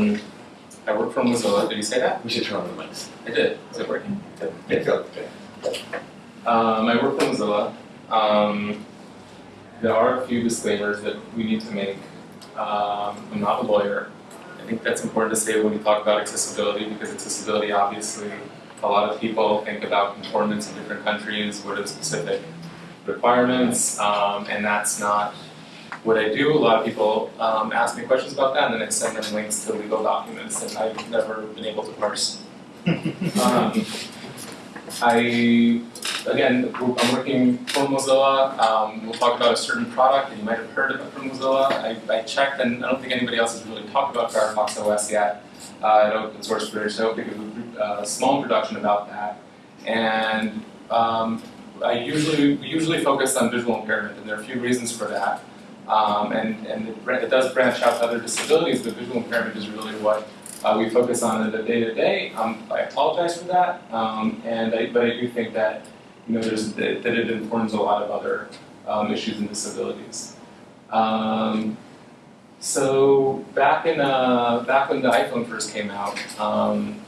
Um, I work for Mozilla. Did you say that? We should turn on the mics. I did. Is it working? Yeah, go. Um, I work for Mozilla. Um, there are a few disclaimers that we need to make. Um, I'm not a lawyer. I think that's important to say when we talk about accessibility because accessibility, obviously, a lot of people think about conformance in different countries, what are the specific requirements, um, and that's not what I do. A lot of people um, ask me questions about that, and then I send them links to legal documents, that I've never been able to parse. um, I, again, I'm working for Mozilla. Um, we'll talk about a certain product that you might have heard of from Mozilla. I, I checked, and I don't think anybody else has really talked about Firefox OS yet uh, at Open Source Bridge, so I'll give a uh, small introduction about that. And um, I usually, we usually focus on visual impairment, and there are a few reasons for that. Um, and and it, it, does branch out to other disabilities, but visual impairment is really what uh, we focus on in the day-to-day. Um, I apologize for that, um, and I, but I do think that you know there's that, it informs a lot of other um, issues and disabilities. Um, so back in uh, back when the iPhone first came out, um,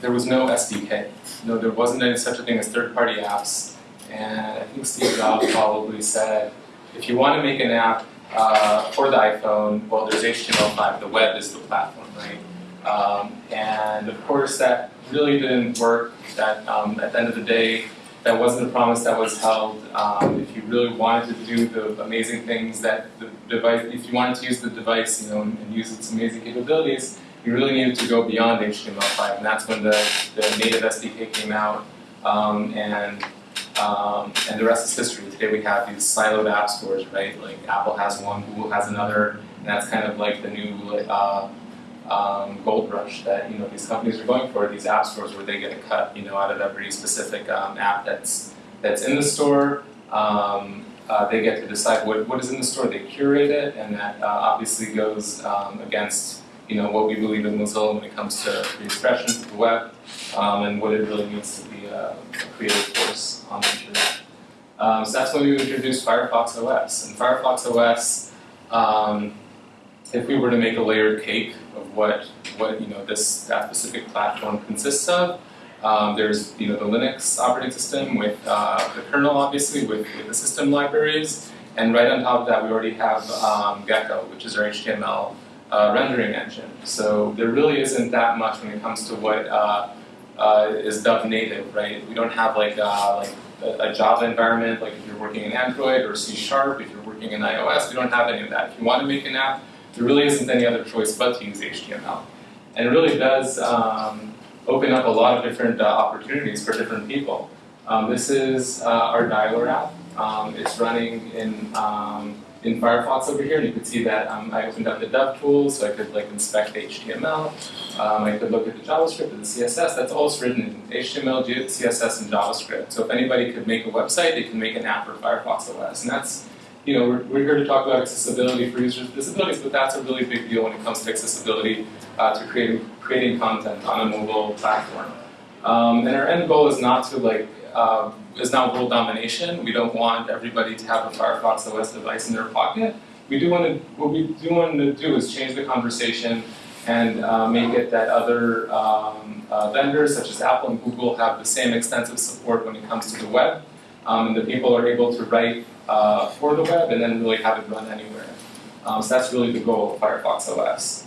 there was no SDK. No, there wasn't any such a thing as third-party apps, and I think Steve Jobs probably said if you want to make an app uh, for the iPhone, well, there's HTML5. The web is the platform, right? Um, and of course, that really didn't work. That um, at the end of the day, that wasn't a promise that was held. Um, if you really wanted to do the amazing things that the device, if you wanted to use the device, you know, and, use its amazing capabilities, you really needed to go beyond HTML5, and that's when the, the native SDK came out, um, and um, and the rest is history. Today we have these siloed app stores, right? Like Apple has one, Google has another, and that's kind of like the new uh, um, gold rush that you know these companies are going for. These app stores where they get a cut, you know, out of every specific um, app that's that's in the store. Um, uh, they get to decide what, what is in the store. They curate it, and that uh, obviously goes um, against you know what we believe in Mozilla when it comes to free expression, of the web, um, and what it really means to be a, a creative force on the internet. Um, so that's when we introduced Firefox OS. And Firefox OS, um, if we were to make a layered cake of what what you know this that specific platform consists of, um, there's you know the Linux operating system with uh, the kernel, obviously, with, with, the system libraries, and right on top of that we already have um, Gecko, which is our HTML uh, rendering engine. So there really isn't that much when it comes to what uh, uh, is dubbed native, right? We don't have like uh, like a, a, Java environment, like if you're working in Android or C Sharp, if you're working in iOS, we don't have any of that. If you want to make an app, there really isn't any other choice but to use HTML. And it really does um, open up a lot of different uh, opportunities for different people. Um, this is uh, our dialer app. Um, it's running in um, in Firefox over here, and you can see that um, I opened up the dev tools, so I could like inspect HTML. Um, I could look at the JavaScript and the CSS. That's all written in HTML, CSS, and JavaScript. So if anybody could make a website, they can make an app for Firefox OS, and that's you know, we're, we're here to talk about accessibility for users with disabilities, but that's a really big deal when it comes to accessibility uh, to creating, creating content on a mobile platform. Um, and our end goal is not to like uh, is not world domination. We don't want everybody to have a Firefox OS device in their pocket. We do want to, what we do want to do is change the conversation and uh, make it that other um, uh, vendors such as Apple and Google have the same extensive support when it comes to the web. Um, and that people are able to write uh, for the web and then really have it run anywhere. Um, so that's really the goal of Firefox OS.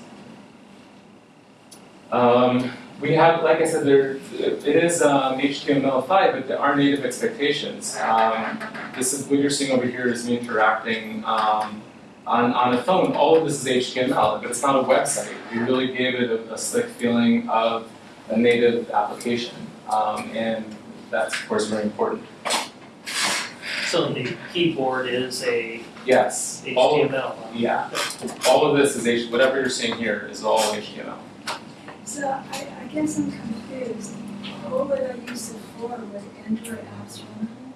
Um, we have, like I said, there it is um, HTML5, but there are native expectations. Um, this is what you're seeing over here is me interacting um, on, on a phone. All of this is HTML, but it's not a website. We really gave it a, a slick feeling of a native application, um, and that's of course very important. So the keyboard is a yes, HTML. All of, yeah, all of this is H. Whatever you're seeing here is all HTML. So I, I guess I'm confused. What would I use it for? Would Android apps run?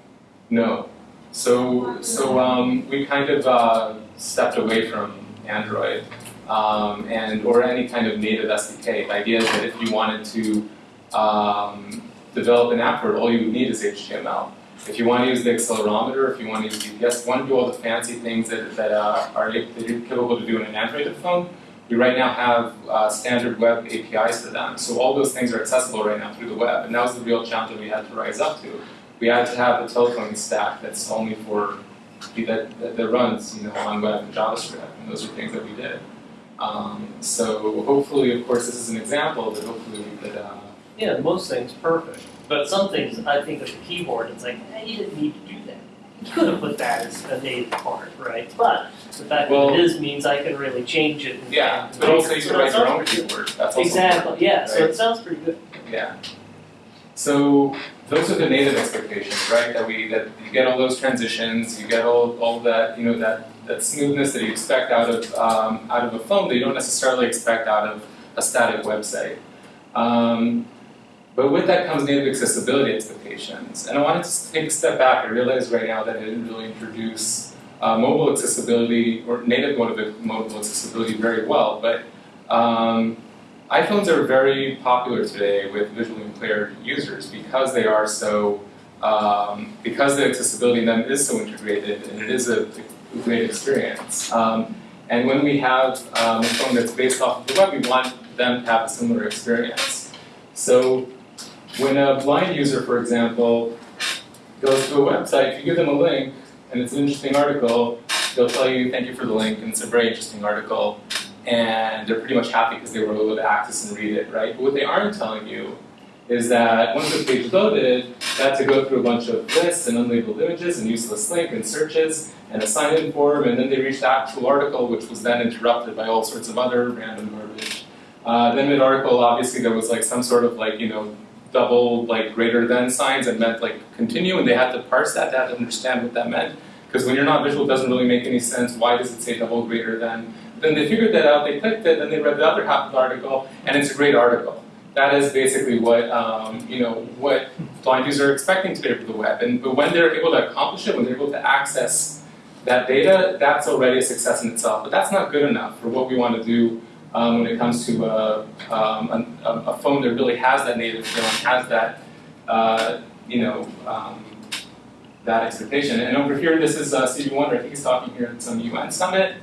No. So so um, we kind of uh, stepped away from Android um, and or any kind of native SDK. The idea is that if you wanted to um, develop an app for it, all you would need is HTML. If you want to use the accelerometer, if you want to use GPS, you want to do all the fancy things that, that uh, are capable to do in an Android phone, We right now have uh, standard web APIs for them, so all those things are accessible right now through the web, and that was the real challenge that we had to rise up to. We had to have a telephone stack that's only for that, that, that runs, you know, on web and JavaScript, and those are things that we did. Um, so hopefully, of course, this is an example, but hopefully we could. Uh, Yeah, most things perfect, but some things, I think of the keyboard, it's like, eh, you didn't need to do. You could have put that as a native part, right? But the fact Well- that it is means I can really change it and. yeah, but also you So can that write your own pretty good. keyword. That's also Exactly, yeah, so it sounds pretty good. Yeah. So those are the native expectations, right? That we that you get all those transitions, you get all all that you know that that smoothness that you expect out of um, out of a phone that you don't necessarily expect out of a static website. Um, but with that comes native accessibility expectations. And I wanted to take a step back. I realize right now that I didn't really introduce uh, mobile accessibility or native mobile, accessibility very well, but um, iPhones are very popular today with visually impaired users because they are so, um, because the accessibility in them is so integrated and it is a, a great experience. Um, and when we have um, a phone that's based off of the web, we want them to have a similar experience. So when a blind user, for example, goes to a website, if you give them a link and it's an interesting article, they'll tell you, thank you for the link, and it's a very interesting article and they're pretty much happy because they were able to access and read it, right? But what they aren't telling you is that once the page loaded, they had to go through a bunch of lists and unlabeled images and useless link and searches and a sign-in form, and then they reached the actual article, which was then interrupted by all sorts of other random garbage. Uh, then mid-article, obviously, there was like some sort of like, you know, double like greater than signs and meant like continue, and they had to parse that, they had to understand what that meant. Because when you're not visual, it doesn't really make any sense. Why does it say double greater than? Then they figured that out, they clicked it, then they read the other half of the article, and it's a great article. That is basically what um, you know what blind users are expecting today for the web. And but when they're able to accomplish it, when they're able to access that data, that's already a success in itself. But that's not good enough for what we want to do um, when it comes to uh, um, a, a phone that really has that native feeling, has that uh, you know um, that expectation. And over here, this is uh, Stevie Wonder. He's talking here at some UN summit,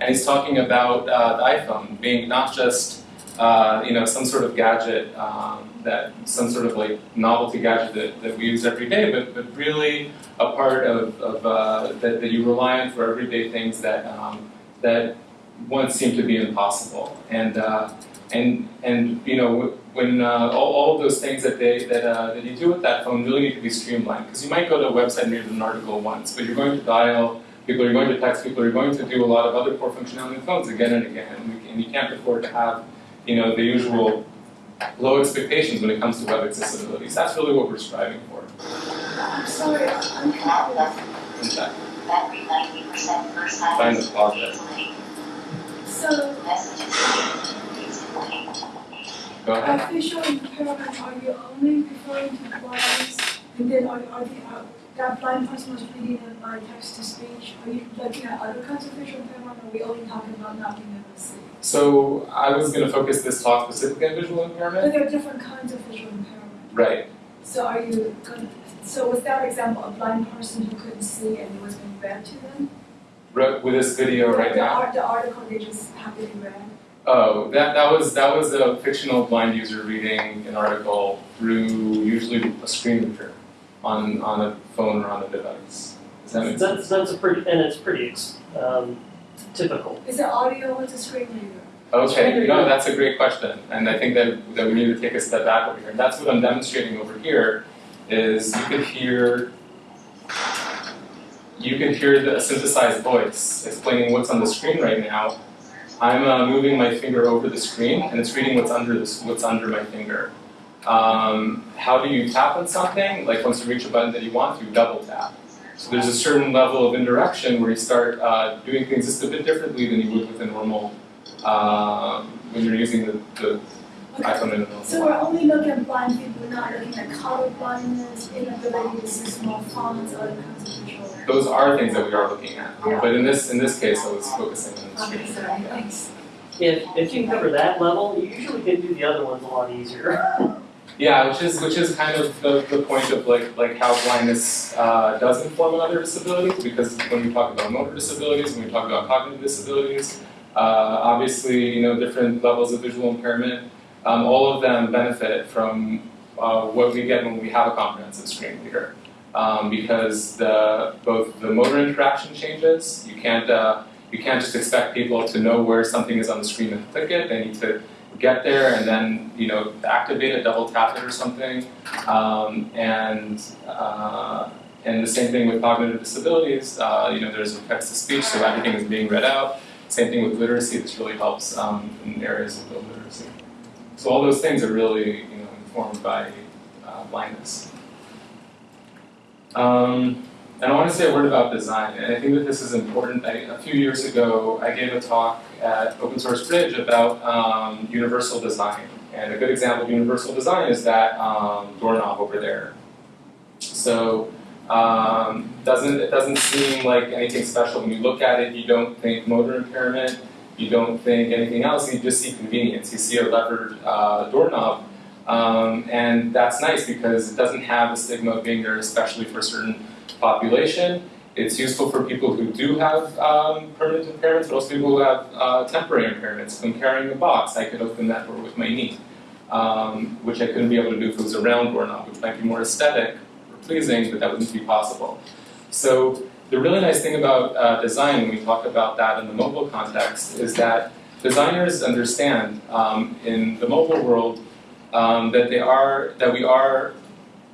and he's talking about uh, the iPhone being not just uh, you know some sort of gadget um, that some sort of like novelty gadget that, that we use every day, but, but really a part of, of uh, that, that you rely on for everyday things that um, that once seemed to be impossible. And uh, and and you know when uh, all, all of those things that they that, uh, that you do with that phone really need to be streamlined because you might go to a website and read an article once, but you're going to dial people, you're going to text people, you're going to do a lot of other core functionality in phones again and again, and, we, and you can't afford to have you know the usual low expectations when it comes to web accessibility. So that's really what we're striving for. I'm sorry, I'm. In fact, Battery ninety percent first time. Find the closet. So, go ahead. visual impairment, are you only referring to blinds? And then are, are the, uh, that blind person was reading it by text to speech? Are you looking at other kinds of visual impairment, or are we only talking about not being able to see? So I was going to focus this talk specifically on visual impairment. But there are different kinds of visual impairment. Right. So are you going so was that example a blind person who couldn't see and it was being read to them? Right with this video right the, now. art, the article they just happily read. Oh, that, that was that was a fictional blind user reading an article through usually a screen reader on on a phone or on a device. Does that make sense? That's, that's a pretty, and it's pretty, um, typical. Is it audio or is it screen reader? Okay, no, that's a great question, and I think that, that we need to take a step back over here. And that's what I'm demonstrating over here, is you could hear, you can hear the synthesized voice explaining what's on the screen right now. I'm uh, moving my finger over the screen, and it's reading what's under this, what's under my finger. Um, how do you tap on something? Like once you reach a button that you want you double tap. So there's a certain level of indirection where you start uh, doing things just a bit differently than you would with a normal um, when you're using the, the Okay. iPhone in a normal So we're only looking at blind people, we're not looking at color blindness, inability to see small fonts, other kinds of. Those are things that we are looking at. Yeah. But in this in this case, I was focusing on the Okay, screen. sorry, thanks. If, if you cover that level, you usually can do the other ones a lot easier. Yeah, which is which is kind of the, the point of like like how blindness uh, does inform other disabilities because when we talk about motor disabilities, when we talk about cognitive disabilities, uh, obviously, you know, different levels of visual impairment. Um, all of them benefit from uh, what we get when we have a comprehensive screen reader. Um, because the, both the motor interaction changes, you can't, uh, you can't just expect people to know where something is on the screen and click it. They need to get there and then you know activate it, double tap it or something. Um, and uh, and the same thing with cognitive disabilities. Uh, you know, there's text to speech, so everything is being read out. Same thing with literacy. This really helps um, in areas of low literacy. So all those things are really you know informed by uh, blindness. Um, and I want to say a word about design, and I think that this is important. I, a few years ago, I gave a talk at Open Source Bridge about um, universal design. And a good example of universal design is that um, doorknob over there. So um, doesn't it doesn't seem like anything special when you look at it. You don't think motor impairment. You don't think anything else. You just see convenience. You see a levered uh, doorknob, um, and that's nice because it doesn't have the stigma of being there, especially for a certain population. It's useful for people who do have um, permanent impairments, but also people who have uh, temporary impairments. When carrying a box, I could open that door with my knee, um, which I couldn't be able to do if it was a round doorknob, which might be more aesthetic or pleasing, but that wouldn't be possible. So the really nice thing about uh, design, when we talk about that in the mobile context, is that designers understand um, in the mobile world um, that they are that we are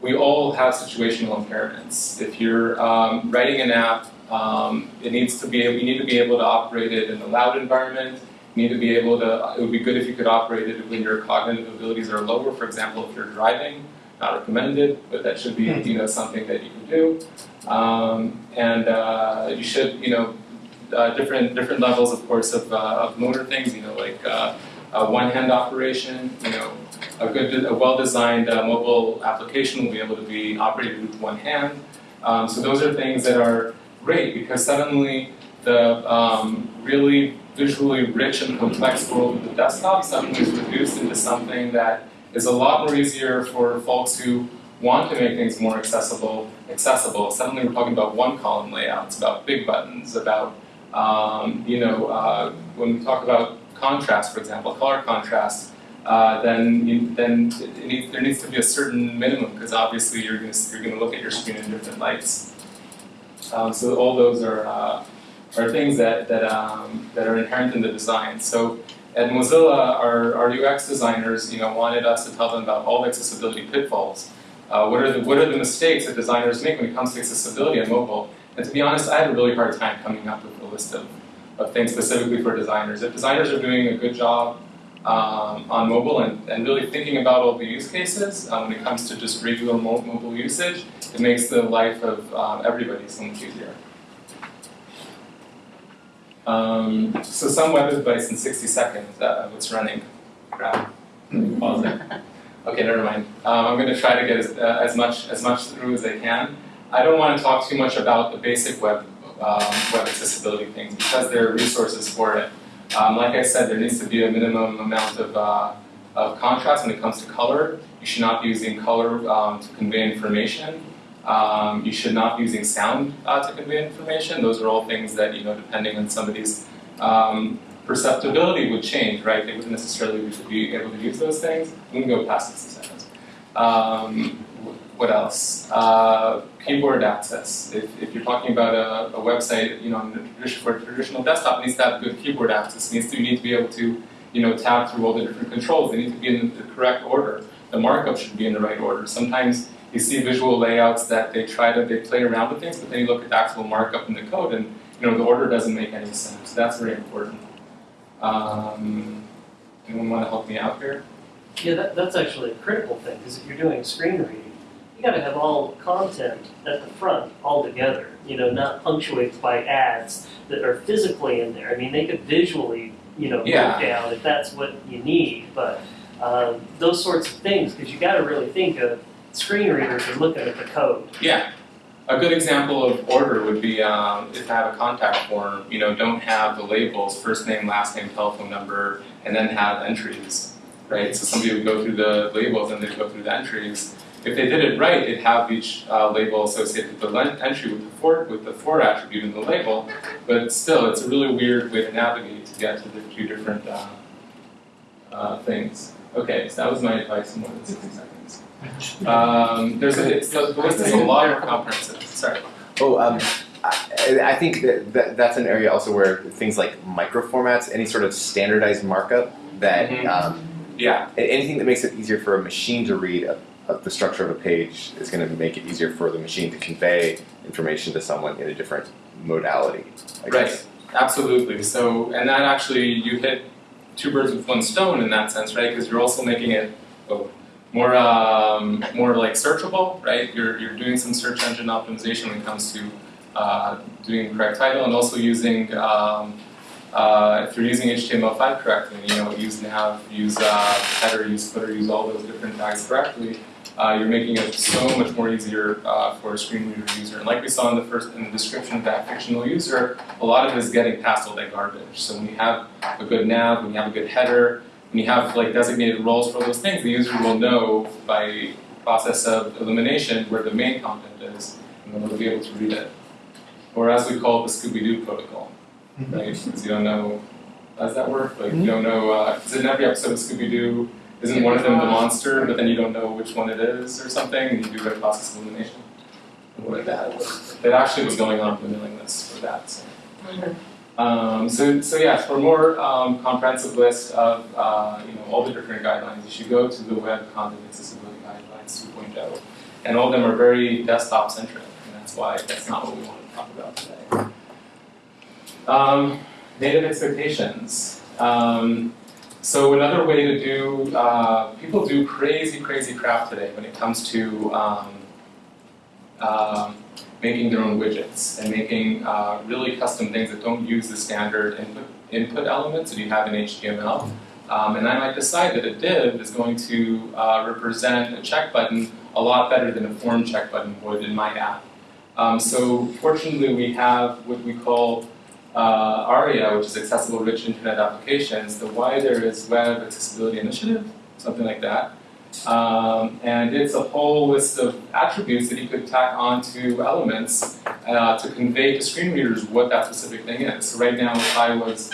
we all have situational impairments. If you're um, writing an app, um, it needs to be you need to be able to operate it in a loud environment. You need to be able to. It would be good if you could operate it when your cognitive abilities are lower. For example, if you're driving, not recommended, but that should be you know something that you can do. Um, and uh, you should you know uh, different different levels, of course, of, uh, of motor things. You know, like uh, a one-hand operation. You know, a good, a well-designed uh, mobile application will be able to be operated with one hand. Um, so those are things that are great because suddenly the um, really visually rich and complex world of the desktop suddenly is reduced into something that is a lot more easier for folks who want to make things more accessible. Accessible. Suddenly we're talking about one column layouts, about big buttons, about um, you know uh, when we talk about contrast, for example, color contrast uh, then you, then it needs, there needs to be a certain minimum because obviously you're going to you're going to look at your screen in different lights. Um, so all those are uh, are things that that um, that are inherent in the design. So at Mozilla, our, our UX designers, you know, wanted us to tell them about all the accessibility pitfalls. Uh, what are the what are the mistakes that designers make when it comes to accessibility on mobile? And to be honest, I had a really hard time coming up with a list of, of things specifically for designers. If designers are doing a good job um, on mobile and, and really thinking about all the use cases um, when it comes to just regular mo mobile usage, it makes the life of um, everybody so much easier. Um, so some web advice in 60 seconds, uh, what's running? Pause it. Okay, never mind. Um, I'm going to try to get as, uh, as, much, as much through as I can. I don't want to talk too much about the basic web, um, web accessibility things because there are resources for it. Um, like I said, there needs to be a minimum amount of, uh, of contrast when it comes to color. You should not be using color um, to convey information. Um, you should not be using sound uh, to convey information. Those are all things that, you know, depending on somebody's um, perceptibility would change, right? They wouldn't necessarily be able to use those things. We can go past 60 seconds. Um, what else? Uh, keyboard access. If, if you're talking about a, a website, you know, for traditional desktop, needs to have good keyboard access. It needs to, you need to be able to, you know, tab through all the different controls. They need to be in the correct order. The markup should be in the right order. Sometimes you see visual layouts that they try to, they play around with things, but then you look at the actual markup in the code and, you know, the order doesn't make any sense. That's very important. Um, anyone want to help me out here? Yeah, that, that's actually a critical thing, because if you're doing screen reading, you gotta have all content at the front all together, you know, not punctuated by ads that are physically in there. I mean, they could visually, you know, Yeah. break down if that's what you need, but um, those sorts of things, because you gotta really think of screen readers are looking at the code. Yeah. A good example of order would be um, if I have a contact form, you know, don't have the labels, first name, last name, telephone number, and then have entries, right? So somebody would go through the labels and they'd go through the entries. If they did it right, they'd have each uh, label associated with the entry with the for with the for attribute in the label. But still, it's a really weird way to navigate to get to the two different uh, uh, things. Okay, so that was my advice in more than 60 seconds. Um, there's a, it's, the list is a lot more comprehensive. Sorry. Oh, um, I, I think that, that that's an area also where things like microformats, any sort of standardized markup that Mhm. um, Yeah, anything that makes it easier for a machine to read a, the structure of a page is going to make it easier for the machine to convey information to someone in a different modality. I guess. Absolutely. So, and that actually, you hit two birds with one stone in that sense, right? Because you're also making it oh, more, um, more like searchable, right? You're, you're doing some search engine optimization when it comes to uh, doing the correct title and also using, um, uh, if you're using HTML5 correctly, you know, use nav, use uh, header, use footer, use all those different tags correctly, uh, you're making it so much more easier uh, for a screen reader user. And like we saw in the first in the description of that fictional user, a lot of it is getting past all that garbage. So when you have a good nav, when you have a good header, when you have like designated roles for those things, the user will know by process of elimination where the main content is, and then they'll be able to read it. Or as we call it, the Scooby-Doo protocol, right? Because you don't know, does that work? Like you don't know, uh, is in every episode of Scooby-Doo, isn't one of them the monster, but then you don't know which one it is or something, and you do a process of elimination? Like that. That actually was going on in the mailing list for that, so. Um, so, so yes, for a more um, comprehensive list of uh, you know all the different guidelines, you should go to the Web Content Accessibility Guidelines 2.0, and all of them are very desktop centric, and that's why that's not what we want to talk about today. Um, native expectations. Um, so another way to do, uh, people do crazy, crazy crap today when it comes to um, um, making their own widgets and making uh, really custom things that don't use the standard input, input elements that you have in HTML. Um, and I might decide that a div is going to uh, represent a check button a lot better than a form check button would in my app. Um, so fortunately we have what we call uh, ARIA, which is Accessible Rich Internet Applications. The Y there is Web Accessibility Initiative, something like that. Um, and it's a whole list of attributes that you could tack onto elements uh, to convey to screen readers what that specific thing is. So right now, if I was,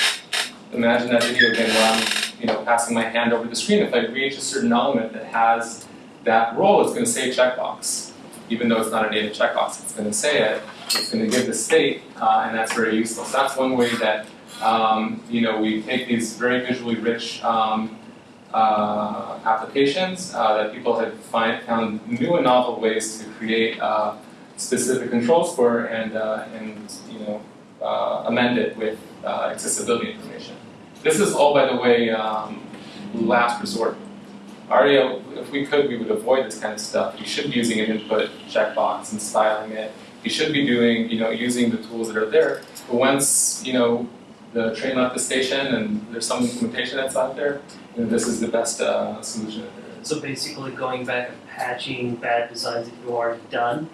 imagine that video again where I'm you know, passing my hand over the screen, if I reach a certain element that has that role, it's going to say checkbox. Even though it's not a native checkbox, it's going to say it. It's going to give the state, uh, and that's very useful. So that's one way that um, you know we take these very visually rich um, uh, applications uh, that people have find, found new and novel ways to create uh, specific controls for and, uh, and you know, uh, amend it with accessibility information. This is all, by the way, um, last resort. ARIA, if we could, we would avoid this kind of stuff. You should be using an input checkbox and styling it. You should be doing, you know, using the tools that are there. But once, you know, the train left the station and there's some implementation that's out there, you know, this is the best uh, solution that. So basically going back and patching bad designs that you already done.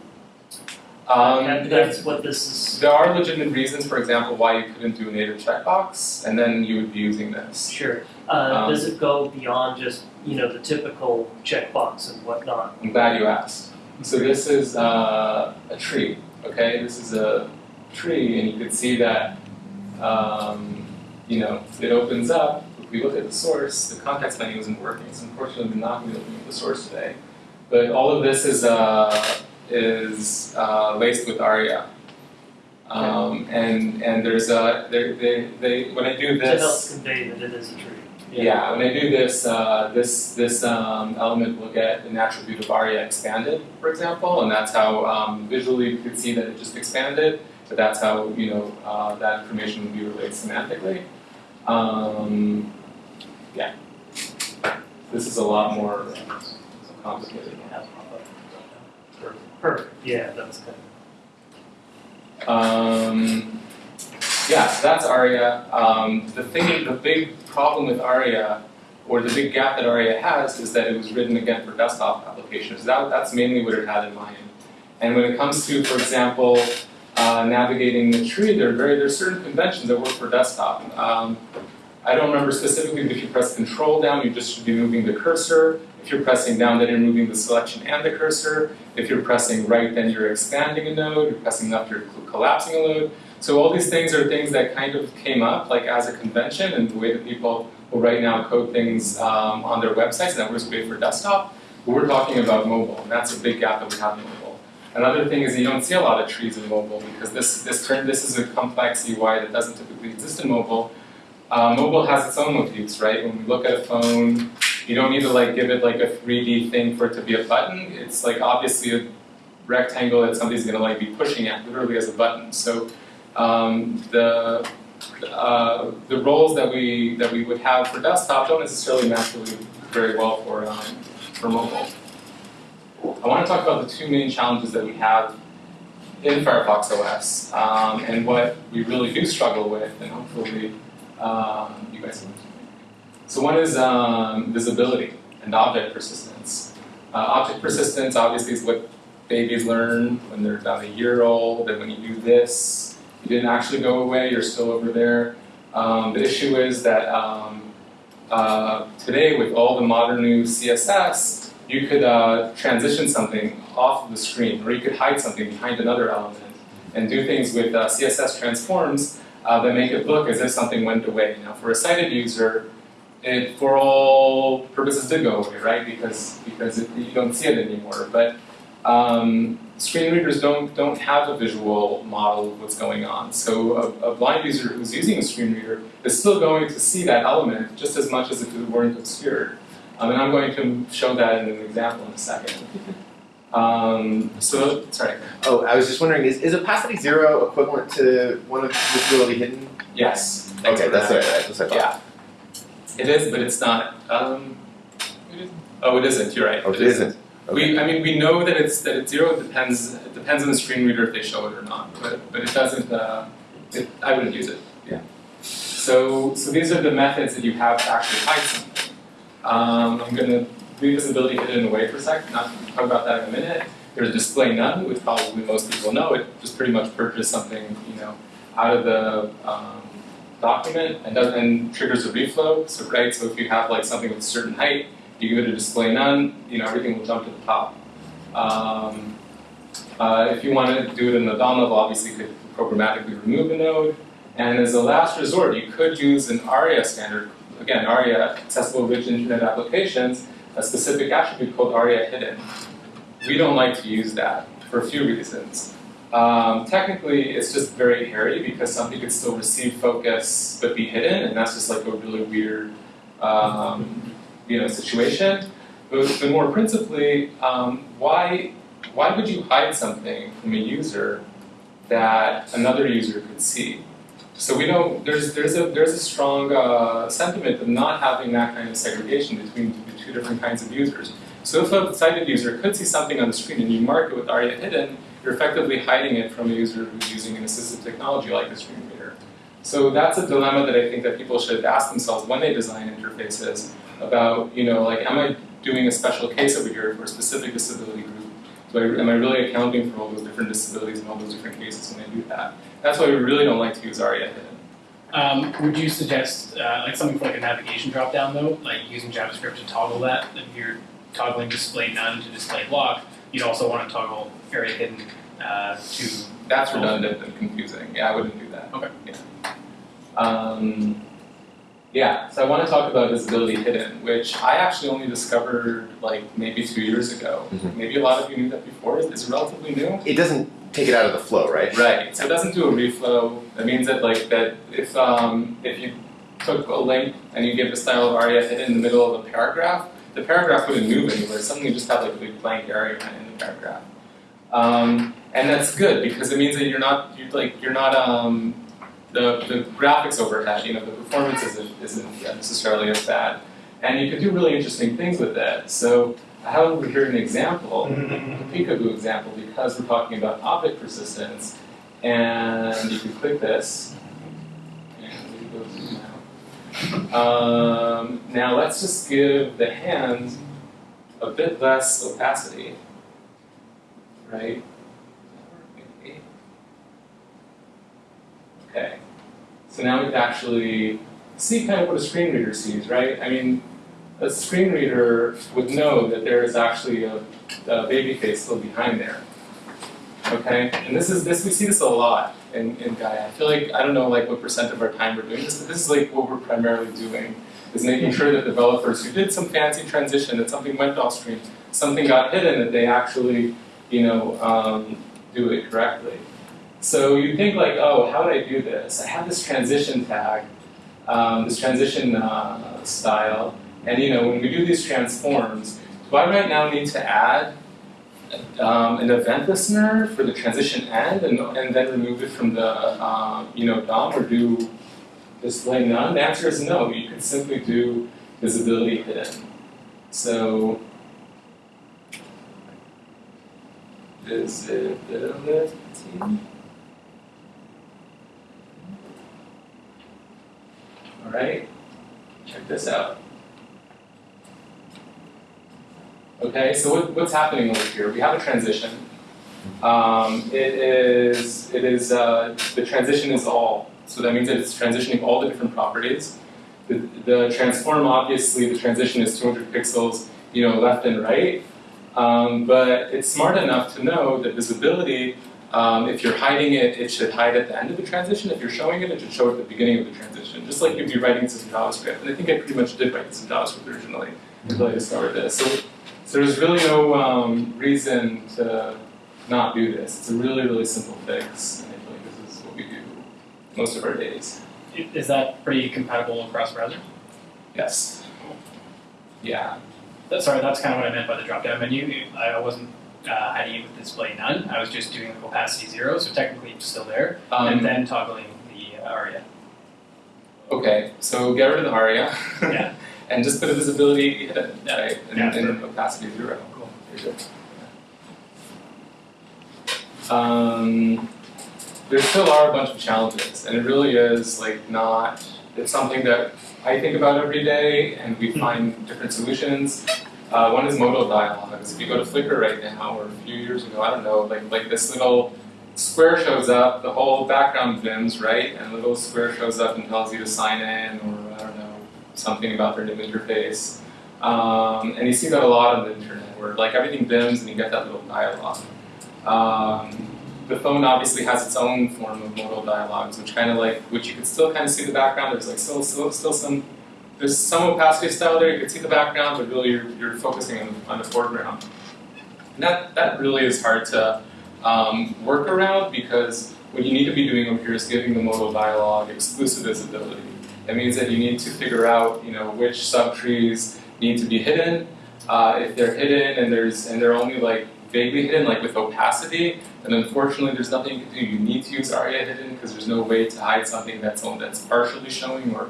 Um, there, that's what this is. there are legitimate reasons, for example, why you couldn't do a native checkbox, and then you would be using this. Sure. Uh, Um, does it go beyond just, you know, the typical checkbox and whatnot? I'm glad you asked. So this is uh, a tree, okay? This is a tree, and you can see that, um, you know, it opens up. If we look at the source, the context menu isn't working, so unfortunately we're not going to be looking at the source today. But all of this is, uh, is uh, laced with ARIA. Um, and, and there's a, they, they, they, when I do To help this, convey that it is a tree. Yeah, when I do this, uh, this this um, element will get an attribute of ARIA expanded, for example, and that's how um, visually you could see that it just expanded, but that's how you know uh, that information would be relayed semantically. Um, yeah, this is a lot more complicated. Perfect, yeah, that was kind Um, yeah, so that's ARIA. Um, the thing, the big problem with ARIA, or the big gap that ARIA has, is that it was written again for desktop applications. That, that's mainly what it had in mind. And when it comes to, for example, uh, navigating the tree, there are very there's certain conventions that work for desktop. Um, I don't remember specifically, but if you press Control down, you just should be moving the cursor. If you're pressing down, then you're moving the selection and the cursor. If you're pressing right, then you're expanding a node. If You're pressing left, you're collapsing a node. So all these things are things that kind of came up like as a convention and the way that people will right now code things um, on their websites and that works great for desktop. But we're talking about mobile, and that's a big gap that we have in mobile. Another thing is you don't see a lot of trees in mobile because this this turn this is a complex UI that doesn't typically exist in mobile. Uh, mobile has its own motifs, right? When we look at a phone, you don't need to like give it like a 3D thing for it to be a button. It's like obviously a rectangle that somebody's gonna like be pushing at literally as a button. So um, the uh, the roles that we that we would have for desktop don't necessarily match really very well for um, for mobile. I want to talk about the two main challenges that we have in Firefox OS um, and what we really do struggle with, and hopefully um, you guys can. So one is um, visibility and object persistence. Uh, object persistence obviously is what babies learn when they're about a year old, and when you do this, you didn't actually go away, you're still over there. Um, the issue is that um, uh, today with all the modern new CSS, you could uh, transition something off of the screen, or you could hide something behind another element, and do things with uh, CSS transforms uh, that make it look as if something went away. Now, for a sighted user, it for all purposes did go away, right? Because because it, you don't see it anymore. But um, screen readers don't don't have a visual model of what's going on. So a, a blind user who's using a screen reader is still going to see that element just as much as if it weren't obscured. Um, and I'm going to show that in an example in a second. Um, so, sorry. Oh, I was just wondering, is, is opacity zero equivalent to one of visibility hidden? Yes. Okay, for that's that. what I, that's what I thought. Yeah. It is, but it's not. Um, it is- oh, it isn't. You're right. Oh, it isn't. Okay. We, I mean, we know that it's that it's zero. It depends. It depends on the screen reader if they show it or not. But but it doesn't. Uh, it, I wouldn't use it. Yeah. So so these are the methods that you have to actually hide something. Um, I'm going to leave visibility hidden away for a second. Not talk about that in a minute. There's display none, which probably most people know. It just pretty much purges something, you know, out of the um, document and doesn't and triggers a reflow. So right. So if you have like something with a certain height, you give it a display none, you know, everything will jump to the top. Um, uh, if you want to do it in the DOM level, obviously you could programmatically remove a node. And as a last resort, you could use an ARIA standard. Again, ARIA, Accessible Rich Internet Applications, a specific attribute called ARIA hidden. We don't like to use that for a few reasons. Um, technically, it's just very hairy because something could still receive focus but be hidden, and that's just like a really weird um, you know, situation. But, but more principally, um, why, why would you hide something from a user that another user could see? So we don't, there's, there's, a, there's a strong uh, sentiment of not having that kind of segregation between the two different kinds of users. So if a sighted user could see something on the screen and you mark it with ARIA hidden, you're effectively hiding it from a user who's using an assistive technology like a screen reader. So that's a dilemma that I think that people should ask themselves when they design interfaces about, you know, like, am I doing a special case over here for a specific disability group? Do I, am I really accounting for all those different disabilities and all those different cases when I do that? That's why we really don't like to use ARIA hidden. Um, would you suggest uh, like something for like a navigation dropdown though, like using JavaScript to toggle that? If you're toggling display none to display block, you'd also want to toggle ARIA hidden uh, to. That's redundant and confusing. Yeah, I wouldn't do that. Okay. Yeah. Um, yeah, so I want to talk about visibility hidden, which I actually only discovered like maybe two years ago. Mhm. Maybe a lot of you knew that before. It's relatively new. It doesn't take it out of the flow, right? Right. So it doesn't do a reflow. That means that like that if um, if you took a link and you give the style of ARIA hidden in the middle of a paragraph, the paragraph wouldn't move anywhere. Suddenly you just have like a big blank area in the paragraph. Um, and that's good because it means that you're not you like you're not um, the the graphics overhead. You know the performance isn't isn't necessarily as bad, and you can do really interesting things with that. So I have over here an example, a peekaboo example, because we're talking about object persistence, and you can click this. And we go zoom. Um, now let's just give the hand a bit less opacity, right? Okay, so now we can actually see kind of what a screen reader sees, right? I mean, a screen reader would know that there is actually a, a baby face still behind there. Okay, and this is this we see this a lot in, in Gaia. I feel like I don't know like what percent of our time we're doing this, but this is like what we're primarily doing is making sure that developers who did some fancy transition, that something went off screen, something got hidden, that they actually, you know, um, do it correctly. So you think like, oh, how did I do this? I have this transition tag, um, this transition uh, style, and you know, when we do these transforms, do I right now need to add um, an event listener for the transition end and, and then remove it from the um, you know DOM or do display none? The answer is no. You can simply do visibility hidden. So visibility. All right, check this out. Okay, so what, what's happening over here? We have a transition. Um, it is, it is, uh, the transition is all. So that means that it's transitioning all the different properties. The, the transform, obviously, the transition is 200 pixels, you know, left and right. Um, but it's smart enough to know that visibility, um, if you're hiding it, it should hide at the end of the transition. If you're showing it, it should show at the beginning of the transition. Just like you'd be writing some JavaScript. And I think I pretty much did write some JavaScript originally until I discovered this. So so there's really no um, reason to not do this. It's a really, really simple fix, and I feel like this is what we do most of our days. Is that pretty compatible across browser? Yes. Yeah. That, sorry, that's kind of what I meant by the drop-down menu. I wasn't uh, it with display none. I was just doing the opacity zero, so technically it's still there, and Um, then toggling the uh, aria. okay, so get rid of the aria. Yeah. and just put a visibility hidden, Yeah. right? And, Yeah, and opacity zero. Cool. There you go. Um, there still are a bunch of challenges, and it really is like not. It's something that I think about every day, and we find different solutions. Uh, one is modal dialogues. If you go to Flickr right now, or a few years ago, I don't know, like like this little square shows up, the whole background dims, right? And a little square shows up and tells you to sign in, or I don't know, something about their new interface. Um, and you see that a lot on the internet, where like everything dims and you get that little dialogue. Um, the phone obviously has its own form of modal dialogues, which kind of like, which you can still kind of see the background. There's like still, still, still some, there's some opacity style there. You can see the background, but really you're, you're focusing on, on the foreground. And that that really is hard to um, work around because what you need to be doing over here is giving the modal dialogue exclusive visibility. That means that you need to figure out, you know, which subtrees need to be hidden. Uh, if they're hidden and there's and they're only like vaguely hidden, like with opacity, then unfortunately there's nothing you can do. You need to use ARIA hidden because there's no way to hide something that's that's partially showing or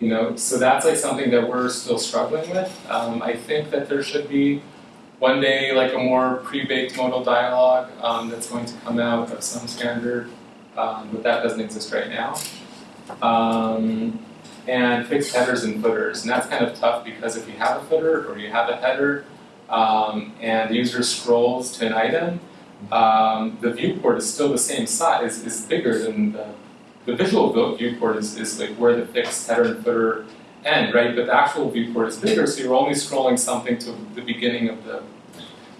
you know. So that's like something that we're still struggling with. Um, I think that there should be one day like a more pre-baked modal dialogue um, that's going to come out of some standard, um, but that doesn't exist right now. Um, and fixed headers and footers, and that's kind of tough because if you have a footer or you have a header, um, and the user scrolls to an item, um, the viewport is still the same size, is bigger than the, the visual viewport is, is like where the fixed header and footer end, right? But the actual viewport is bigger, so you're only scrolling something to the beginning of the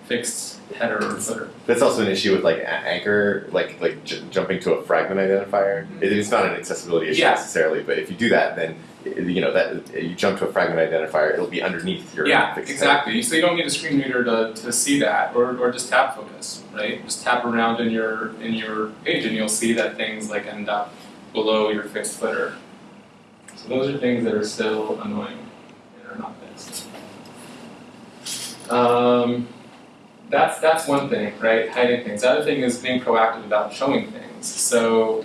fixed header or footer. That's also an issue with like anchor, like like j- jumping to a fragment identifier. Mm-hmm. It, it's not an accessibility issue Yeah. necessarily, but if you do that, then you know that you jump to a fragment identifier, it'll be underneath your Yeah, fixed exactly. So you don't need a screen reader to, to see that, or, or just tap focus, right? Just tap around in your in your page, and you'll see that things like end up below your fixed footer. So those are things that are still annoying and are not fixed. Um, that's that's one thing, right? Hiding things. The other thing is being proactive about showing things. So,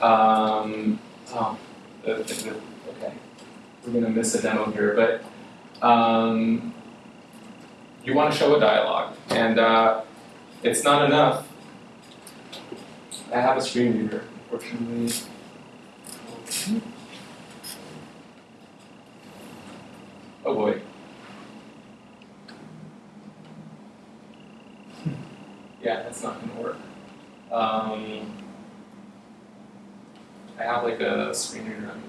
um, oh, the, the, okay, we're gonna miss a demo here, but um, you want to show a dialogue, and uh, it's not enough. I have a screen reader, unfortunately. Oh boy. Yeah, that's not going to work. Um, I have like a screen reader emulator.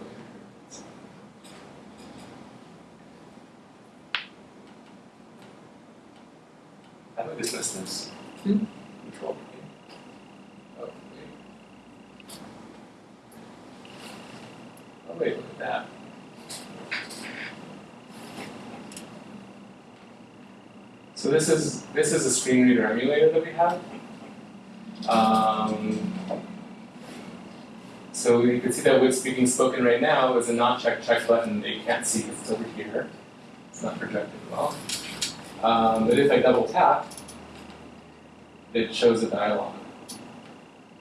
How do I dismiss this? Hmm? Control. So this is, this is a screen reader emulator that we have. Um, so you can see that what's being spoken right now is a not check check button that you can't see because it's over here. It's not projected well. Um, but if I double tap, it shows a dialog.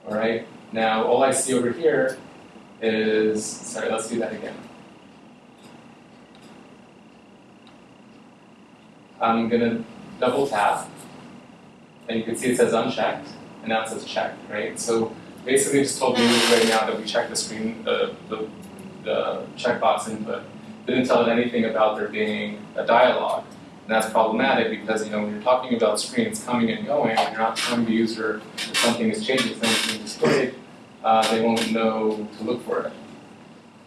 Alright, now all I see over here is, sorry, let's do that again. I'm gonna double tap, and you can see it says unchecked, and now it says checked, right? So basically just told me right now that we checked the screen, the, the, the checkbox input, didn't tell it anything about there being a dialogue. And that's problematic because, you know, when you're talking about screens coming and going, and you're not telling the user if something is changing, something's being displayed, uh, they won't know to look for it.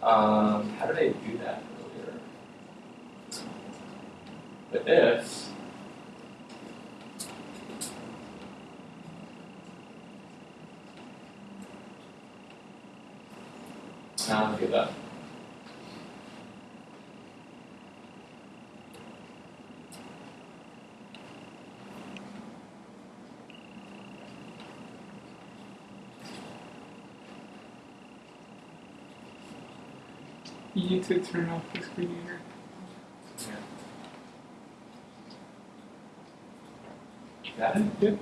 Um, how did I do that earlier? The if, now look at that. You need to turn off the screen reader. Got it? Yep.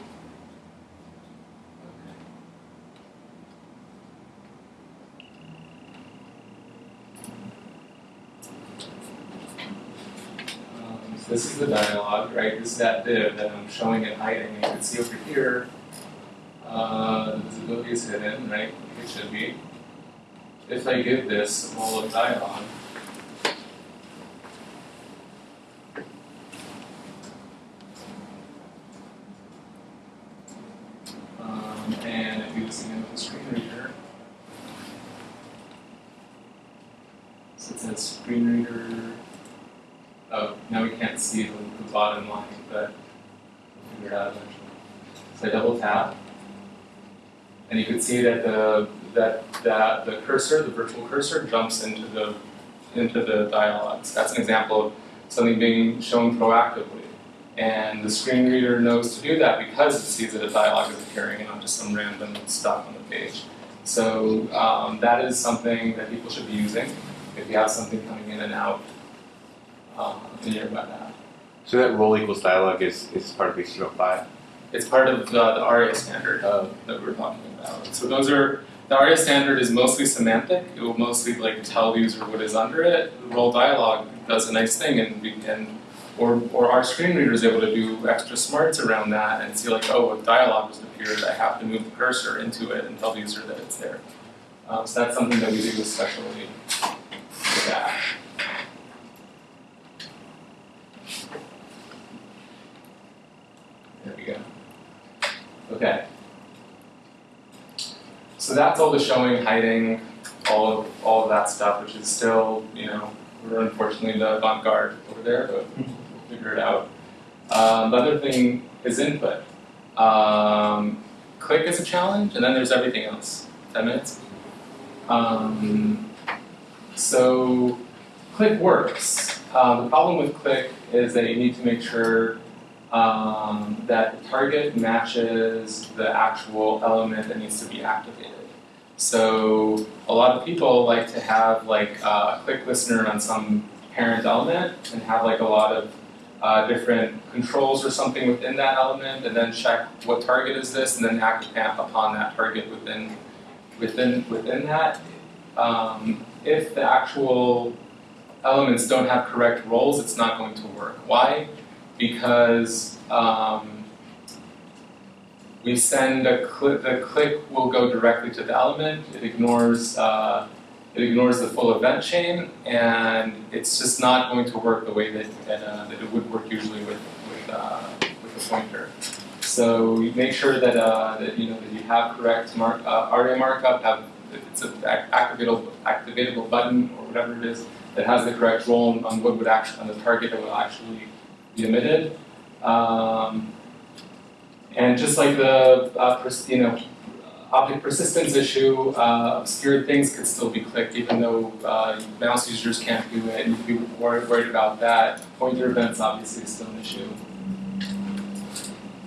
Um, so this is the dialogue, right? This is that div that I'm showing and hiding. You can see over here, uh, the visibility is hidden, right? It should be. If I give this a of dialogue, um, and I do this again with the screen reader. So it says screen reader. Oh, now we can't see the, the bottom line, but we'll figure it out eventually. So I double tap, and you can see that the that that the cursor, the virtual cursor, jumps into the into the dialogues. That's an example of something being shown proactively. And the screen reader knows to do that because it sees that a dialogue is appearing and not just some random stuff on the page. So um, that is something that people should be using if you have something coming in and out um, in your web app. So that role equals dialog is, is part of HTML5? It's part of the, the ARIA standard uh, that we were talking about. So those are the ARIA standard is mostly semantic. It will mostly like tell the user what is under it. Role dialog does a nice thing, and we can, or or our screen reader is able to do extra smarts around that and see like, oh, a dialog just appeared. I have to move the cursor into it and tell the user that it's there. Um, so that's something that we do especially with that. There we go. Okay. So that's all the showing, hiding, all of all of that stuff, which is still, you know, we're unfortunately the avant-garde over there, but we'll figure it out. Um, the other thing is input. Um, click is a challenge, and then there's everything else. Ten minutes. Um, so click works. Um, the problem with click is that you need to make sure um, that the target matches the actual element that needs to be activated. So a lot of people like to have like a click listener on some parent element and have like a lot of uh, different controls or something within that element, and then check what target is this, and then act upon that target within within within that. Um, if the actual elements don't have correct roles, it's not going to work. Why? Because um, we send a click, the click will go directly to the element, it ignores, uh, it ignores the full event chain, and it's just not going to work the way that, that, uh, that it would work usually with, with, uh, with pointer. So make sure that, uh, that, you know, that you have correct mark, uh, ARIA markup, have, if it's an activatable, activatable button or whatever it is, that has the correct role on what would actually, on the target that will actually be emitted. Um, And just like the, uh, you know, object persistence issue, uh, obscured things could still be clicked even though, uh, mouse users can't do it, and you'd be worried, about that. Pointer events obviously is still an issue.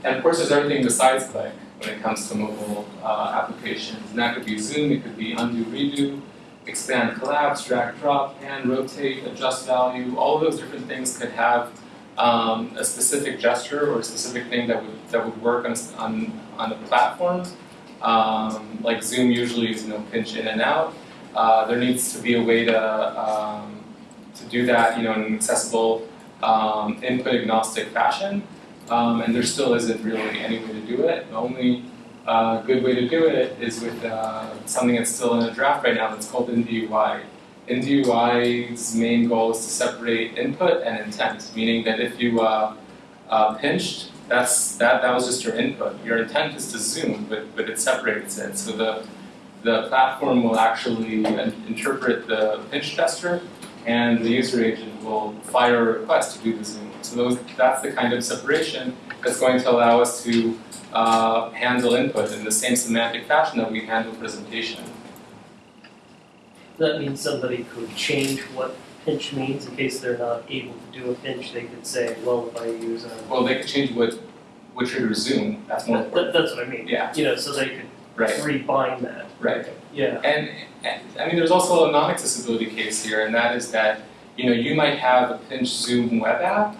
And of course, there's everything besides click when it comes to mobile, uh, applications, and that could be zoom, it could be undo, redo, expand, collapse, drag, drop, pan, rotate, adjust value, all of those different things could have um, a specific gesture or a specific thing that would that would work on on, on the platform. Um, like Zoom usually is you know pinch in and out. Uh, there needs to be a way to um, to do that you know in an accessible um, input agnostic fashion. Um, and there still isn't really any way to do it. The only uh, good way to do it is with uh, something that's still in a draft right now that's called IndieUI. IndieUI's main goal is to separate input and intent, meaning that if you uh, uh, pinched, that's that that was just your input. Your intent is to zoom, but but it separates it. So the the platform will actually interpret the pinch gesture, and the user agent will fire a request to do the zoom. So those that's the kind of separation that's going to allow us to uh, handle input in the same semantic fashion that we handle presentation. That means somebody could change what pinch means in case they're not able to do a pinch. They could say, well, if I use a. Well, they could change what what triggers zoom. That's more That, important. that- that's what I mean. Yeah. You know, so they could Right. rebind that. Right. Yeah. And, and I mean, there's also a non-accessibility case here, and that is that you know you might have a pinch zoom web app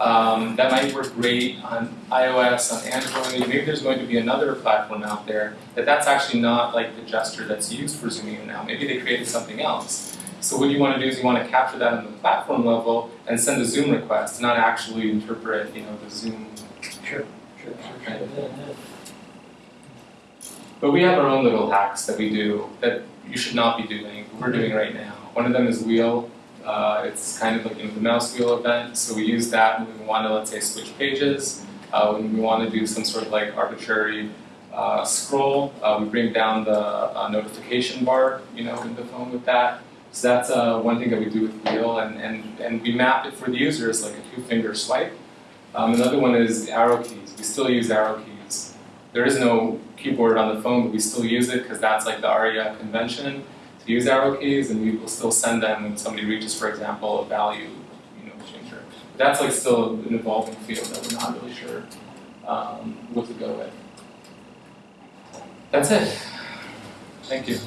um, that might work great on iOS, on Android. Maybe there's going to be another platform out there that that's actually not like the gesture that's used for zooming in now. Maybe they created something else. So what you want to do is you want to capture that on the platform level and send a zoom request, not actually interpret you know the zoom. Sure, sure, sure. But we have our own little hacks that we do that you should not be doing, we're doing right now. One of them is wheel. Uh, it's kind of like the mouse wheel event, so we use that when we want to, let's say, switch pages. Uh, when we want to do some sort of like arbitrary uh, scroll, uh, we bring down the uh, notification bar, you know, in the phone with that. So that's uh, one thing that we do with wheel, and, and, and we map it for the user as like a two-finger swipe. Um, another one is arrow keys. We still use arrow keys. There is no keyboard on the phone, but we still use it because that's like the ARIA convention to use arrow keys, and we will still send them when somebody reaches, for example, a value, you know, changer. That's like still an evolving field that we're not really sure um, what to go with. That's it. Thank you.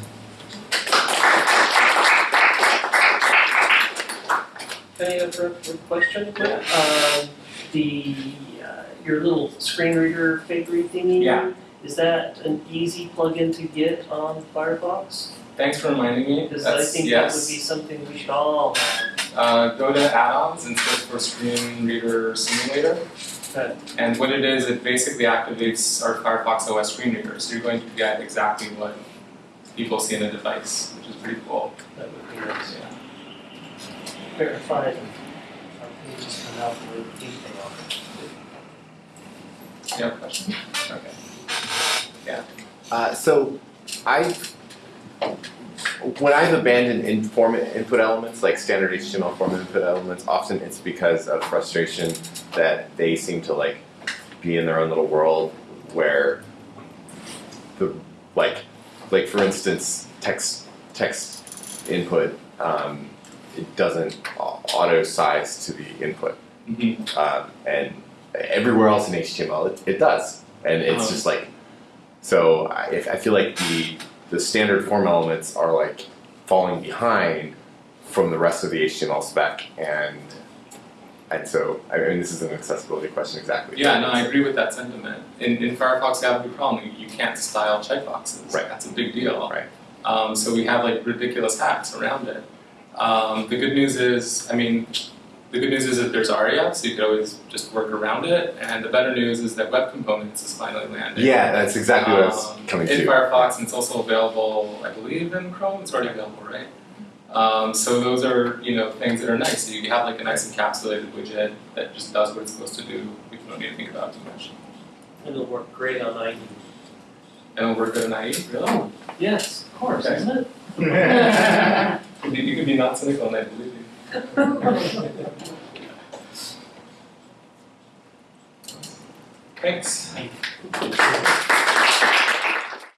Any other question? Um, the, uh, your little screen reader favorite thingy? Yeah. Is that an easy plugin to get on Firefox? Thanks for reminding me. Because I That's think that would be something we should all have. Uh, go to add-ons and search for Screen Reader Simulator. Okay. And what it is, it basically activates our Firefox OS screen reader. So you're going to get exactly what people see in a device, which is pretty cool. That would be nice. Yeah. Verified. Our pages come out with detail. You have a question? Okay. Uh, so I, when I've abandoned in form input elements like standard HTML form input elements, often it's because of frustration that they seem to like be in their own little world where the like like for instance text text input um, it doesn't auto size to the input Mm-hmm. um, and everywhere else in HTML it, it does, and it's Um. just like so. I, if, I feel like the the standard form elements are like falling behind from the rest of the HTML spec, and and so I mean this is an accessibility question exactly. Yeah, no, I agree with that sentiment. In, in Firefox, you have a big problem. You, you can't style checkboxes. Right. That's a big deal. Right. Um, so we have like ridiculous hacks around it. Um, the good news is, I mean, the good news is that there's ARIA, so you could always just work around it. And the better news is that Web Components is finally landing. Yeah, that's exactly what I was Um, coming in to. Firefox, and it's also available, I believe, in Chrome. It's already available, right? Um, so those are, you know, things that are nice. So you have like a nice encapsulated widget that just does what it's supposed to do. You don't need to think about too much. And it'll work great on IE. And it'll work good in IE, really? Yes, of course, Okay. isn't it? You could be- you could be not cynical, and I believe you. Thanks.